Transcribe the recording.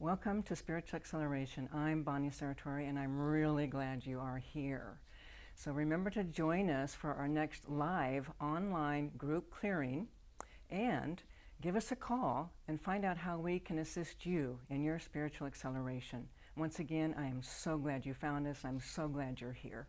Welcome to Spiritual Acceleration. I'm Bonnie Saratori and I'm really glad you are here. So remember to join us for our next live online group clearing and give us a call and find out how we can assist you in your spiritual acceleration. Once again, I am so glad you found us. I'm so glad you're here.